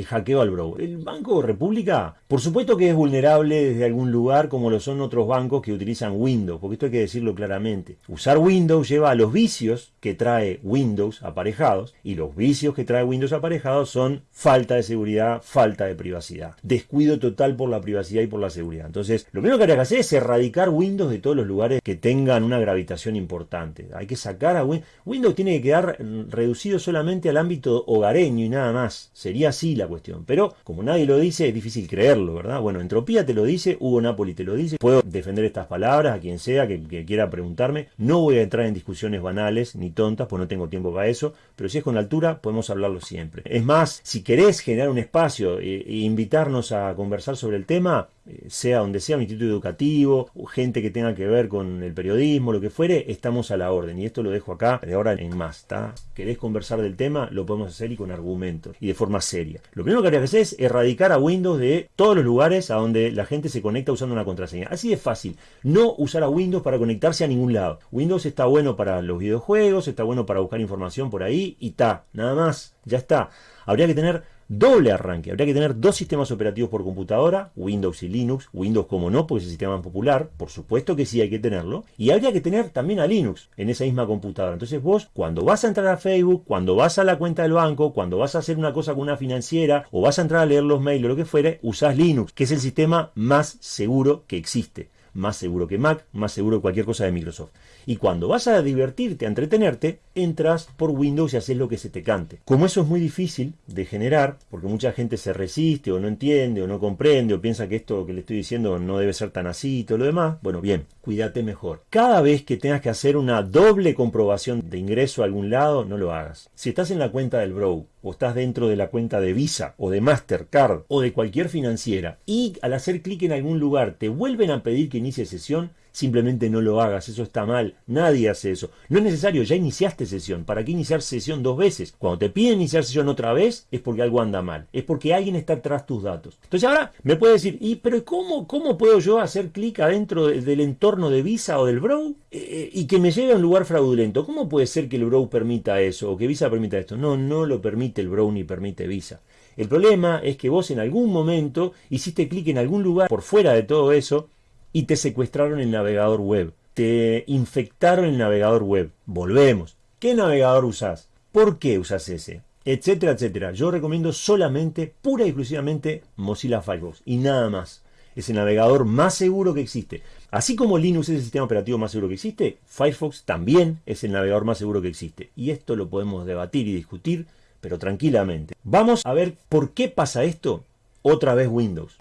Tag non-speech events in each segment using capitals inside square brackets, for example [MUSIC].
el hackeo al browser. El Banco República, por supuesto que es vulnerable desde algún lugar como lo son otros bancos que utilizan Windows, porque esto hay que decirlo claramente. Usar Windows lleva a los vicios que trae Windows aparejados y los vicios que trae Windows aparejados son falta de seguridad, falta de privacidad, descuido total por la privacidad y por la seguridad. Entonces, lo primero que hay que hacer es erradicar Windows de todos los lugares que tengan una gravitación importante. Hay que sacar a Windows. Windows tiene que quedar reducido solamente al ámbito hogareño y nada más. Sería así la cuestión. Pero como nadie lo dice, es difícil creerlo, ¿verdad? Bueno, Entropía te lo dice, Hugo Napoli te lo dice. Puedo defender estas palabras a quien sea que, quiera preguntarme. No voy a entrar en discusiones banales ni tontas, pues no tengo tiempo para eso. Pero si es con altura, podemos hablarlo siempre. Es más, si querés generar un espacio e, e invitarnos a conversar sobre el tema, eh, sea donde sea un instituto educativo, gente que tenga que ver con el periodismo, lo que fuere, estamos a la orden. Y esto lo dejo acá de ahora en más. ¿está? ¿Querés conversar del tema? Lo podemos hacer y con argumentos y de forma seria. Lo primero que habría que hacer es erradicar a Windows de todos los lugares a donde la gente se conecta usando una contraseña. Así de fácil. No usar a Windows para conectarse a ningún lado. Windows está bueno para los videojuegos, está bueno para buscar información por ahí y está. Nada más. Ya está. Habría que tener doble arranque. Habría que tener dos sistemas operativos por computadora, Windows y Linux. Windows como no, porque es el sistema más popular. Por supuesto que sí hay que tenerlo. Y habría que tener también a Linux en esa misma computadora. Entonces vos, cuando vas a entrar a Facebook, cuando vas a la cuenta del banco, cuando vas a hacer una cosa con una financiera, o vas a entrar a leer los mails o lo que fuere, usás Linux, que es el sistema más seguro que existe más seguro que Mac, más seguro que cualquier cosa de Microsoft. Y cuando vas a divertirte, a entretenerte, entras por Windows y haces lo que se te cante. Como eso es muy difícil de generar, porque mucha gente se resiste o no entiende o no comprende o piensa que esto que le estoy diciendo no debe ser tan así y todo lo demás, bueno, bien, cuídate mejor. Cada vez que tengas que hacer una doble comprobación de ingreso a algún lado, no lo hagas. Si estás en la cuenta del Bro o estás dentro de la cuenta de Visa o de Mastercard o de cualquier financiera y al hacer clic en algún lugar te vuelven a pedir que inicie sesión, simplemente no lo hagas, eso está mal, nadie hace eso. No es necesario, ya iniciaste sesión, ¿para qué iniciar sesión dos veces? Cuando te piden iniciar sesión otra vez es porque algo anda mal, es porque alguien está tras tus datos. Entonces ahora me puede decir, ¿y pero cómo, cómo puedo yo hacer clic adentro del entorno de Visa o del Bro eh, eh, y que me lleve a un lugar fraudulento? ¿Cómo puede ser que el Bro permita eso o que Visa permita esto? No, no lo permite el Bro ni permite Visa. El problema es que vos en algún momento hiciste clic en algún lugar por fuera de todo eso y te secuestraron el navegador web. Te infectaron el navegador web. Volvemos. ¿Qué navegador usás? ¿Por qué usas ese? Etcétera, etcétera. Yo recomiendo solamente, pura y exclusivamente, Mozilla Firefox. Y nada más. Es el navegador más seguro que existe. Así como Linux es el sistema operativo más seguro que existe, Firefox también es el navegador más seguro que existe. Y esto lo podemos debatir y discutir, pero tranquilamente. Vamos a ver por qué pasa esto otra vez Windows.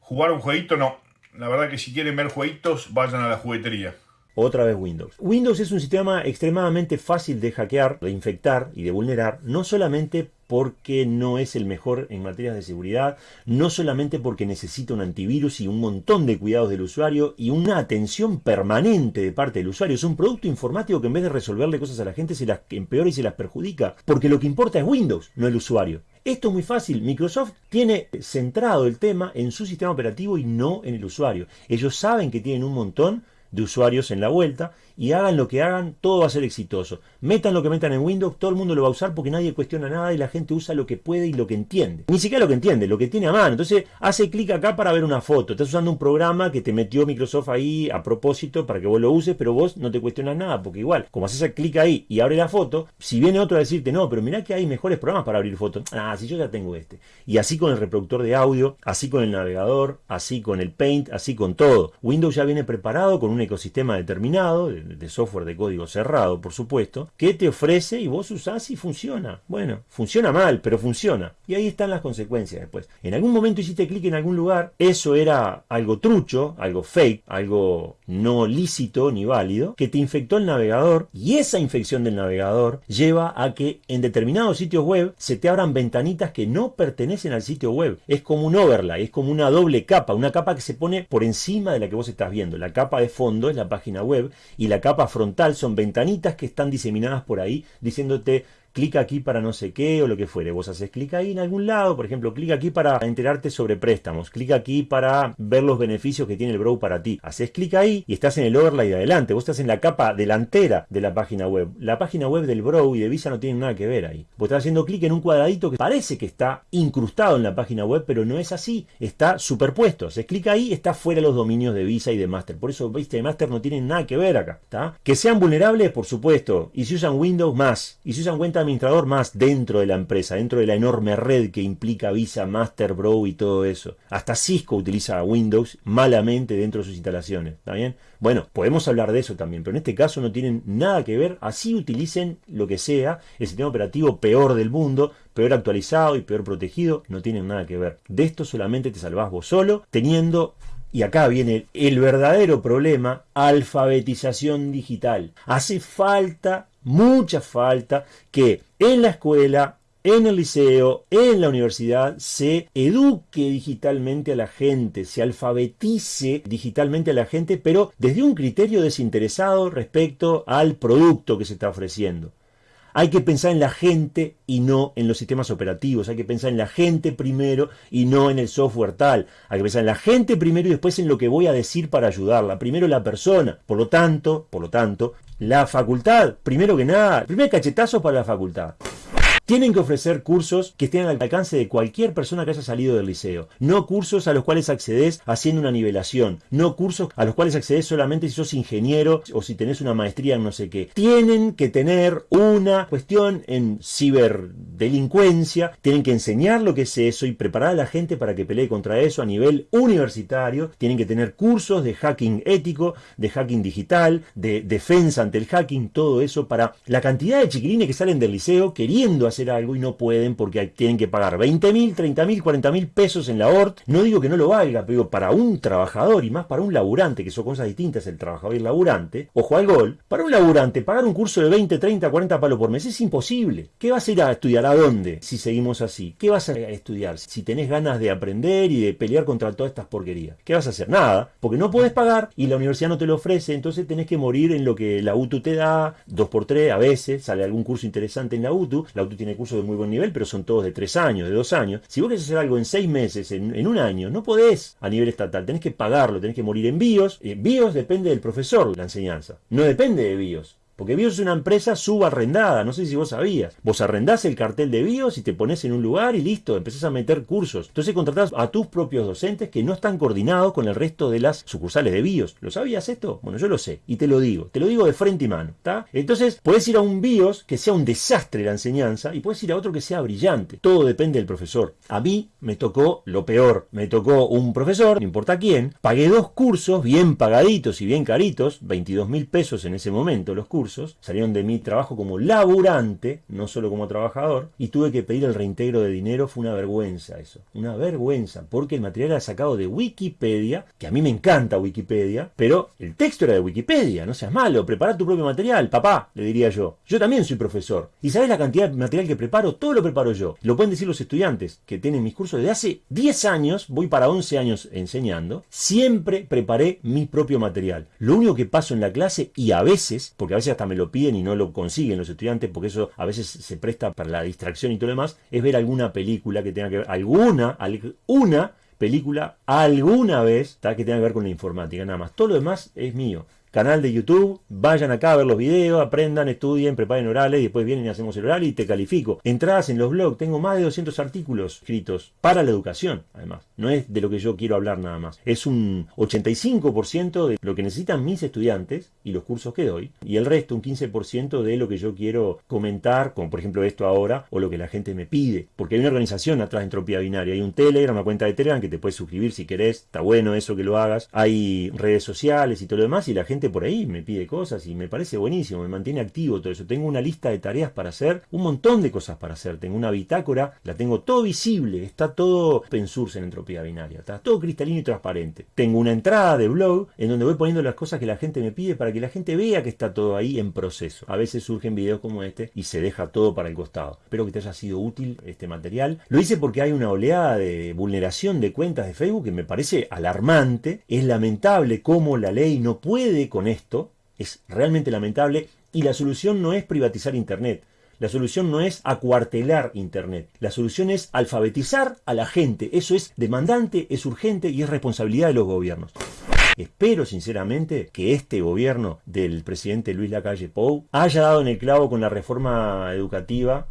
Jugar un jueguito no, la verdad que si quieren ver jueguitos, vayan a la juguetería. Otra vez Windows. Windows es un sistema extremadamente fácil de hackear, de infectar y de vulnerar, no solamente porque no es el mejor en materias de seguridad, no solamente porque necesita un antivirus y un montón de cuidados del usuario y una atención permanente de parte del usuario. Es un producto informático que en vez de resolverle cosas a la gente se las empeora y se las perjudica, porque lo que importa es Windows, no el usuario. Esto es muy fácil. Microsoft tiene centrado el tema en su sistema operativo y no en el usuario. Ellos saben que tienen un montón de usuarios en la vuelta y hagan lo que hagan, todo va a ser exitoso. Metan lo que metan en Windows, todo el mundo lo va a usar porque nadie cuestiona nada y la gente usa lo que puede y lo que entiende. Ni siquiera lo que entiende, lo que tiene a mano. Entonces hace clic acá para ver una foto. Estás usando un programa que te metió Microsoft ahí a propósito para que vos lo uses, pero vos no te cuestionas nada porque igual, como haces clic ahí y abre la foto, si viene otro a decirte, no, pero mirá que hay mejores programas para abrir fotos. Ah, si yo ya tengo este. Y así con el reproductor de audio, así con el navegador, así con el Paint, así con todo. Windows ya viene preparado con un ecosistema determinado de software de código cerrado, por supuesto, que te ofrece y vos usás y funciona. Bueno, funciona mal, pero funciona. Y ahí están las consecuencias después. En algún momento hiciste clic en algún lugar, eso era algo trucho, algo fake, algo no lícito ni válido, que te infectó el navegador y esa infección del navegador lleva a que en determinados sitios web se te abran ventanitas que no pertenecen al sitio web. Es como un overlay, es como una doble capa, una capa que se pone por encima de la que vos estás viendo. La capa de fondo es la página web y la capa frontal son ventanitas que están diseminadas por ahí diciéndote clic aquí para no sé qué o lo que fuere. Vos haces clic ahí en algún lado, por ejemplo, clic aquí para enterarte sobre préstamos, clic aquí para ver los beneficios que tiene el Brow para ti. Haces clic ahí y estás en el overlay de adelante. Vos estás en la capa delantera de la página web. La página web del Brow y de Visa no tienen nada que ver ahí. Vos estás haciendo clic en un cuadradito que parece que está incrustado en la página web, pero no es así. Está superpuesto. Haces clic ahí, está fuera los dominios de Visa y de Master. Por eso Visa y Master no tienen nada que ver acá. Que sean vulnerables, por supuesto. Y si usan Windows, más. Y si usan cuenta administrador, más dentro de la empresa, dentro de la enorme red que implica Visa, Master, Bro y todo eso. Hasta Cisco utiliza Windows malamente dentro de sus instalaciones. ¿Está bien? Bueno, podemos hablar de eso también, pero en este caso no tienen nada que ver. Así utilicen lo que sea, el sistema operativo peor del mundo, peor actualizado y peor protegido, no tienen nada que ver. De esto solamente te salvás vos solo, teniendo y acá viene el verdadero problema, alfabetización digital. Hace falta, mucha falta, que en la escuela, en el liceo, en la universidad, se eduque digitalmente a la gente, se alfabetice digitalmente a la gente, pero desde un criterio desinteresado respecto al producto que se está ofreciendo. Hay que pensar en la gente y no en los sistemas operativos. Hay que pensar en la gente primero y no en el software tal. Hay que pensar en la gente primero y después en lo que voy a decir para ayudarla. Primero la persona. Por lo tanto, por lo tanto, la facultad, primero que nada, primer cachetazo para la facultad. Tienen que ofrecer cursos que estén al alcance de cualquier persona que haya salido del liceo. No cursos a los cuales accedes haciendo una nivelación. No cursos a los cuales accedes solamente si sos ingeniero o si tenés una maestría en no sé qué. Tienen que tener una cuestión en ciberdelincuencia. Tienen que enseñar lo que es eso y preparar a la gente para que pelee contra eso a nivel universitario. Tienen que tener cursos de hacking ético, de hacking digital, de defensa ante el hacking, todo eso para la cantidad de chiquilines que salen del liceo queriendo hacer algo y no pueden porque tienen que pagar 20 mil, 30 mil, 40 mil pesos en la ORT. No digo que no lo valga, pero para un trabajador y más para un laburante, que son cosas distintas el trabajador y el laburante, ojo al gol, para un laburante pagar un curso de 20, 30, 40 palos por mes es imposible. ¿Qué vas a ir a estudiar? ¿A dónde? Si seguimos así. ¿Qué vas a estudiar? Si tenés ganas de aprender y de pelear contra todas estas porquerías. ¿Qué vas a hacer? Nada, porque no puedes pagar y la universidad no te lo ofrece, entonces tenés que morir en lo que la UTU te da, 2x3 a veces, sale algún curso interesante en la UTU, la UTU tiene cursos de muy buen nivel, pero son todos de tres años, de dos años. Si vos querés hacer algo en seis meses, en, un año, no podés a nivel estatal, tenés que pagarlo, tenés que morir en BIOS. Eh, BIOS depende del profesor, la enseñanza, no depende de BIOS. Porque BIOS es una empresa subarrendada, no sé si vos sabías. Vos arrendás el cartel de BIOS y te pones en un lugar y listo, empezás a meter cursos. Entonces contratás a tus propios docentes que no están coordinados con el resto de las sucursales de BIOS. ¿Lo sabías esto? Bueno, yo lo sé y te lo digo. Te lo digo de frente y mano, ¿está? Entonces, puedes ir a un BIOS que sea un desastre la enseñanza y puedes ir a otro que sea brillante. Todo depende del profesor. A mí me tocó lo peor. Me tocó un profesor, no importa quién. Pagué dos cursos bien pagaditos y bien caritos, 22 mil pesos en ese momento los cursos salieron de mi trabajo como laburante, no solo como trabajador, y tuve que pedir el reintegro de dinero, fue una vergüenza eso, una vergüenza, porque el material era sacado de Wikipedia, que a mí me encanta Wikipedia, pero el texto era de Wikipedia, no seas malo, prepara tu propio material, papá, le diría yo. Yo también soy profesor, y sabes la cantidad de material que preparo, todo lo preparo yo. Lo pueden decir los estudiantes que tienen mis cursos desde hace 10 años, voy para 11 años enseñando, siempre preparé mi propio material. Lo único que paso en la clase, y a veces, porque a veces me lo piden y no lo consiguen los estudiantes, porque eso a veces se presta para la distracción y todo lo demás, es ver alguna película que tenga que ver, alguna, alguna película alguna vez que tenga que ver con la informática, nada más. Todo lo demás es mío canal de YouTube, vayan acá a ver los videos, aprendan, estudien, preparen orales y después vienen y hacemos el oral y te califico. Entradas en los blogs, tengo más de 200 artículos escritos para la educación, además. No es de lo que yo quiero hablar nada más. Es un 85% de lo que necesitan mis estudiantes y los cursos que doy, y el resto, un 15% de lo que yo quiero comentar, como por ejemplo esto ahora, o lo que la gente me pide. Porque hay una organización atrás de Entropía Binaria, hay un Telegram, una cuenta de Telegram que te puedes suscribir si querés, está bueno eso que lo hagas. Hay redes sociales y todo lo demás, y la gente por ahí me pide cosas y me parece buenísimo, me mantiene activo todo eso. Tengo una lista de tareas para hacer, un montón de cosas para hacer. Tengo una bitácora, la tengo todo visible, está todo source en entropía binaria, está todo cristalino y transparente. Tengo una entrada de blog en donde voy poniendo las cosas que la gente me pide para que la gente vea que está todo ahí en proceso. A veces surgen videos como este y se deja todo para el costado. Espero que te haya sido útil este material. Lo hice porque hay una oleada de vulneración de cuentas de Facebook que me parece alarmante. Es lamentable cómo la ley no puede con esto, es realmente lamentable y la solución no es privatizar Internet. La solución no es acuartelar Internet. La solución es alfabetizar a la gente. Eso es demandante, es urgente y es responsabilidad de los gobiernos. Espero sinceramente que este gobierno del presidente Luis Lacalle Pou haya dado en el clavo con la reforma educativa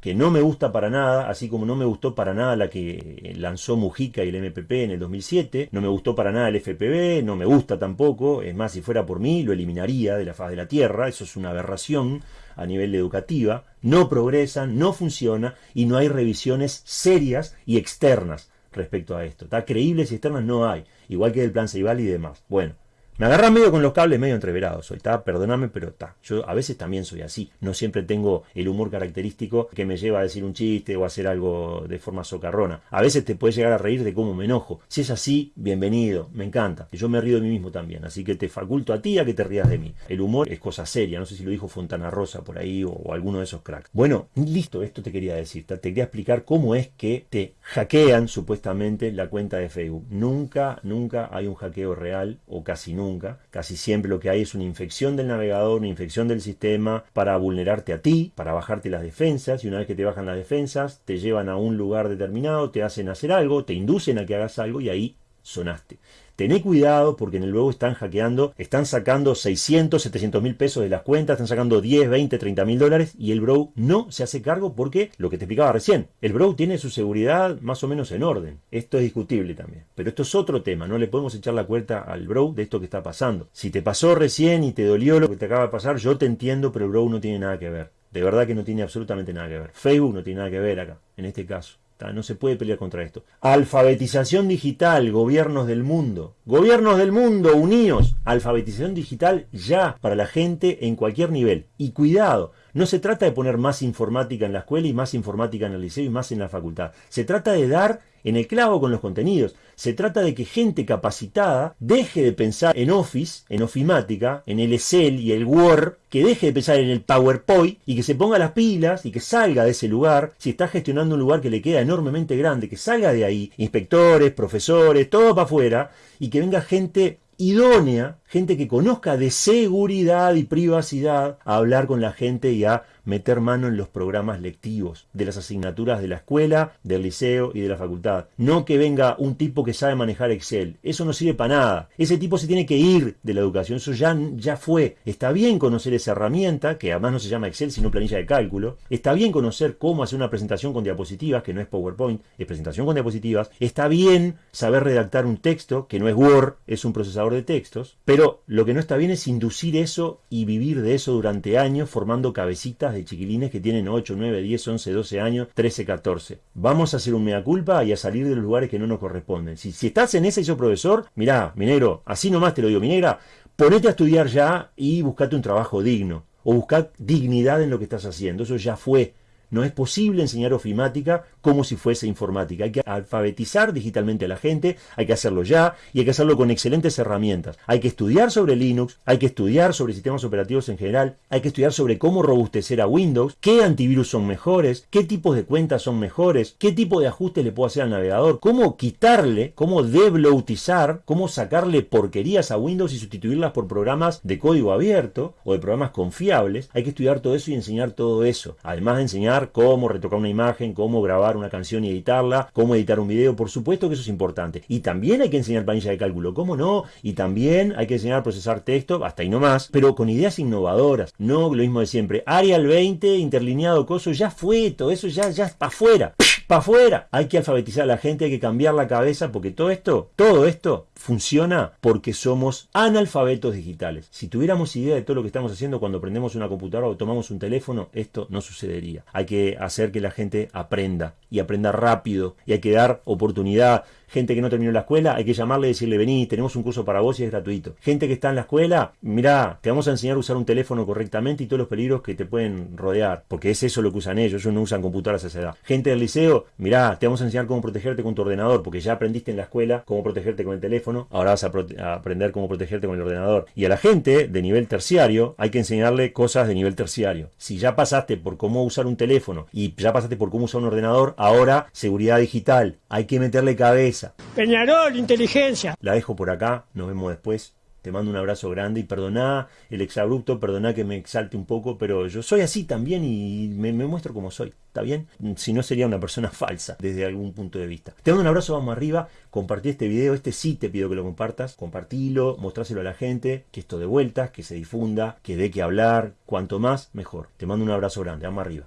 que no me gusta para nada, así como no me gustó para nada la que lanzó Mujica y el MPP en el 2007, no me gustó para nada el FPB, no me gusta tampoco, es más, si fuera por mí, lo eliminaría de la faz de la Tierra, eso es una aberración a nivel educativa, no progresan, no funciona y no hay revisiones serias y externas respecto a esto. ¿Está? Creíbles y externas no hay, igual que el plan Ceibal y demás. Bueno, me agarra medio con los cables medio entreverados hoy, ¿está? Perdóname, pero está. Yo a veces también soy así. No siempre tengo el humor característico que me lleva a decir un chiste o a hacer algo de forma socarrona. A veces te puedes llegar a reír de cómo me enojo. Si es así, bienvenido, me encanta. Yo me río de mí mismo también, así que te faculto a ti a que te rías de mí. El humor es cosa seria, no sé si lo dijo Fontana Rosa por ahí o, o alguno de esos cracks. Bueno, listo, esto te quería decir. Te quería explicar cómo es que te hackean supuestamente la cuenta de Facebook. Nunca, nunca hay un hackeo real o casi nunca Casi siempre lo que hay es una infección del navegador, una infección del sistema para vulnerarte a ti, para bajarte las defensas. Y una vez que te bajan las defensas, te llevan a un lugar determinado, te hacen hacer algo, te inducen a que hagas algo y ahí sonaste. Tené cuidado porque en el Bro están hackeando, están sacando 600, 700 mil pesos de las cuentas, están sacando 10, 20, 30 mil dólares y el Bro no se hace cargo porque, lo que te explicaba recién, el Bro tiene su seguridad más o menos en orden. Esto es discutible también. Pero esto es otro tema, no le podemos echar la cuenta al Bro de esto que está pasando. Si te pasó recién y te dolió lo que te acaba de pasar, yo te entiendo, pero el Bro no tiene nada que ver. De verdad que no tiene absolutamente nada que ver. Facebook no tiene nada que ver acá, en este caso. No se puede pelear contra esto. Alfabetización digital, gobiernos del mundo. Gobiernos del mundo, unidos. Alfabetización digital ya para la gente en cualquier nivel. Y cuidado, no se trata de poner más informática en la escuela y más informática en el liceo y más en la facultad. Se trata de dar en el clavo con los contenidos. Se trata de que gente capacitada deje de pensar en Office, en ofimática, en el Excel y el Word, que deje de pensar en el PowerPoint y que se ponga las pilas y que salga de ese lugar, si está gestionando un lugar que le queda enormemente grande, que salga de ahí, inspectores, profesores, todo para afuera, y que venga gente idónea, gente que conozca de seguridad y privacidad, a hablar con la gente y a meter mano en los programas lectivos de las asignaturas de la escuela, del liceo y de la facultad. No que venga un tipo que sabe manejar Excel. Eso no sirve para nada. Ese tipo se tiene que ir de la educación. Eso ya, ya fue. Está bien conocer esa herramienta, que además no se llama Excel, sino planilla de cálculo. Está bien conocer cómo hacer una presentación con diapositivas, que no es PowerPoint, es presentación con diapositivas. Está bien saber redactar un texto, que no es Word, es un procesador de textos. Pero lo que no está bien es inducir eso y vivir de eso durante años formando cabecitas de chiquilines que tienen 8, 9, 10, 11, 12 años, 13, 14. Vamos a hacer un mea culpa y a salir de los lugares que no nos corresponden. Si, si estás en ese y sos profesor, mirá, minero, así nomás te lo digo, minera, ponete a estudiar ya y buscate un trabajo digno. O buscad dignidad en lo que estás haciendo. Eso ya fue. No es posible enseñar ofimática como si fuese informática. Hay que alfabetizar digitalmente a la gente, hay que hacerlo ya y hay que hacerlo con excelentes herramientas. Hay que estudiar sobre Linux, hay que estudiar sobre sistemas operativos en general, hay que estudiar sobre cómo robustecer a Windows, qué antivirus son mejores, qué tipos de cuentas son mejores, qué tipo de ajustes le puedo hacer al navegador, cómo quitarle, cómo debloatizar, cómo sacarle porquerías a Windows y sustituirlas por programas de código abierto o de programas confiables. Hay que estudiar todo eso y enseñar todo eso. Además de enseñar cómo retocar una imagen, cómo grabar una canción y editarla, cómo editar un video, por supuesto que eso es importante. Y también hay que enseñar planilla de cálculo, ¿cómo no? Y también hay que enseñar a procesar texto, hasta ahí no más, pero con ideas innovadoras, no lo mismo de siempre. Arial 20, interlineado, coso, ya fue, todo eso ya, ya para afuera para afuera. Hay que alfabetizar a la gente, hay que cambiar la cabeza, porque todo esto, todo esto funciona porque somos analfabetos digitales. Si tuviéramos idea de todo lo que estamos haciendo cuando prendemos una computadora o tomamos un teléfono, esto no sucedería. Hay que hacer que la gente aprenda y aprenda rápido y hay que dar oportunidad gente que no terminó la escuela, hay que llamarle y decirle, vení, tenemos un curso para vos y es gratuito. Gente que está en la escuela, mirá, te vamos a enseñar a usar un teléfono correctamente y todos los peligros que te pueden rodear, porque es eso lo que usan ellos, ellos no usan computadoras a esa edad. Gente del liceo, mirá, te vamos a enseñar cómo protegerte con tu ordenador, porque ya aprendiste en la escuela cómo protegerte con el teléfono, ahora vas a, a aprender cómo protegerte con el ordenador. Y a la gente de nivel terciario, hay que enseñarle cosas de nivel terciario. Si ya pasaste por cómo usar un teléfono y ya pasaste por cómo usar un ordenador, ahora seguridad digital, hay que meterle cabeza Peñarol, inteligencia. La dejo por acá, nos vemos después. Te mando un abrazo grande y perdoná el exabrupto, perdoná que me exalte un poco, pero yo soy así también y me, me muestro como soy, ¿está bien? Si no sería una persona [LAUGHS] falsa desde algún punto de vista. Te mando un abrazo, vamos arriba, compartí este video, este sí te pido que lo compartas, compartilo, mostráselo a la gente, que esto de vueltas, que se difunda, que dé que hablar, cuanto más, mejor. Te mando un abrazo grande, vamos arriba.